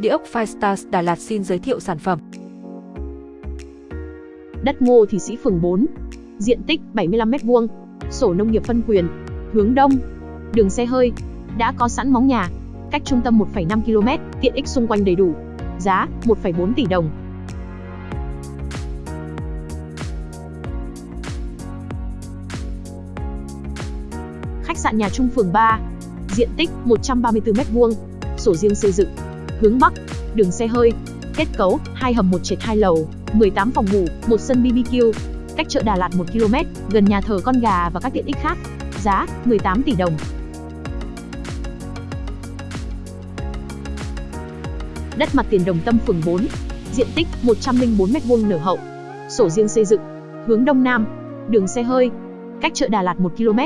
Địa ốc Firestars Đà Lạt xin giới thiệu sản phẩm. Đất Ngô Thị Sĩ phường 4, diện tích 75m2, sổ nông nghiệp phân quyền, hướng đông, đường xe hơi, đã có sẵn móng nhà, cách trung tâm 1,5 km, tiện ích xung quanh đầy đủ. Giá 1,4 tỷ đồng. Khách sạn nhà trung phường 3, diện tích 134m2, sổ riêng xây dựng, hướng Bắc, đường xe hơi, kết cấu, hai hầm một trệt hai lầu, 18 phòng ngủ, một sân BBQ, cách chợ Đà Lạt 1 km, gần nhà thờ con gà và các tiện ích khác. Giá 18 tỷ đồng. Đất mặt tiền Đồng Tâm phường 4, diện tích 104m2 nở hậu, sổ riêng xây dựng, hướng đông nam, đường xe hơi, cách chợ Đà Lạt 1 km,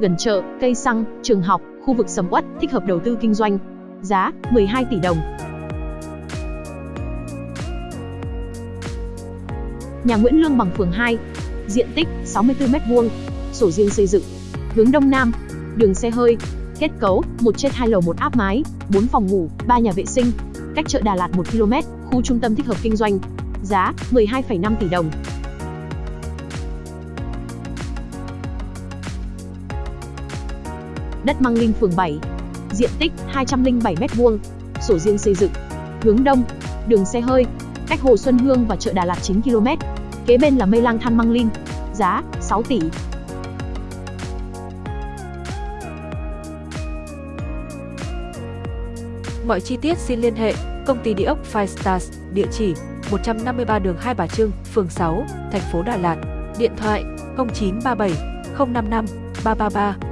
gần chợ, cây xăng, trường học, khu vực sầm uất, thích hợp đầu tư kinh doanh. Giá 12 tỷ đồng. Nhà Nguyễn Lương bằng phường 2, diện tích 64m2, sổ riêng xây dựng, hướng đông nam, đường xe hơi, kết cấu, 1 trên 2 lầu 1 áp mái, 4 phòng ngủ, 3 nhà vệ sinh, cách chợ Đà Lạt 1 km, khu trung tâm thích hợp kinh doanh. Giá 12,5 tỷ đồng. Đất Măng Linh phường 7, diện tích 207m2, sổ riêng xây dựng, hướng đông, đường xe hơi, cách Hồ Xuân Hương và chợ Đà Lạt 9 km. Kế bên là Mây Lang Than Măng Linh, giá 6 tỷ. Mọi chi tiết xin liên hệ công ty địa ốc Five Stars, địa chỉ 153 đường Hai Bà Trưng, phường 6, thành phố Đà Lạt. Điện thoại 0937 055 333